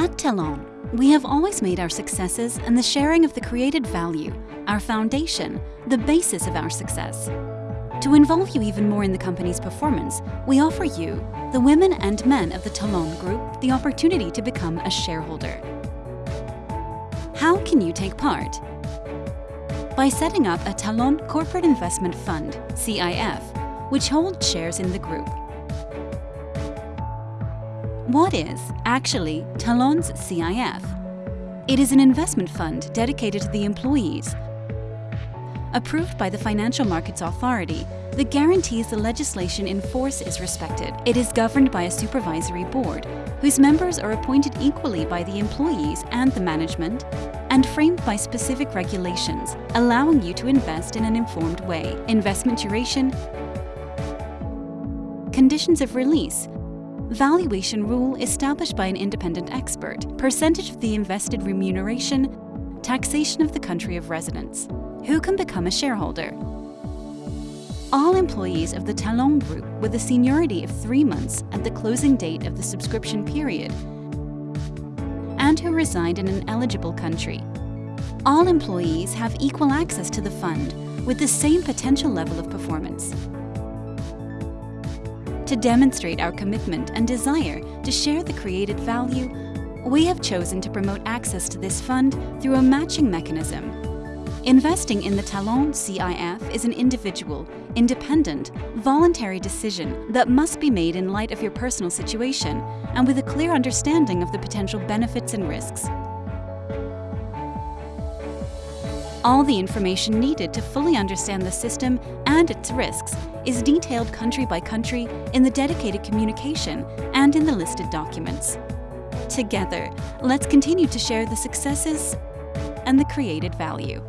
At Talon, we have always made our successes and the sharing of the created value, our foundation, the basis of our success. To involve you even more in the company's performance, we offer you, the women and men of the Talon Group, the opportunity to become a shareholder. How can you take part? By setting up a Talon Corporate Investment Fund, CIF, which holds shares in the group. What is, actually, Talon's CIF? It is an investment fund dedicated to the employees approved by the Financial Markets Authority that guarantees the legislation in force is respected. It is governed by a supervisory board, whose members are appointed equally by the employees and the management, and framed by specific regulations, allowing you to invest in an informed way. Investment duration, conditions of release, valuation rule established by an independent expert, percentage of the invested remuneration, taxation of the country of residence. Who can become a shareholder? All employees of the Talon Group with a seniority of three months at the closing date of the subscription period and who reside in an eligible country. All employees have equal access to the fund with the same potential level of performance. To demonstrate our commitment and desire to share the created value, we have chosen to promote access to this fund through a matching mechanism Investing in the Talon CIF is an individual, independent, voluntary decision that must be made in light of your personal situation and with a clear understanding of the potential benefits and risks. All the information needed to fully understand the system and its risks is detailed country by country in the dedicated communication and in the listed documents. Together, let's continue to share the successes and the created value.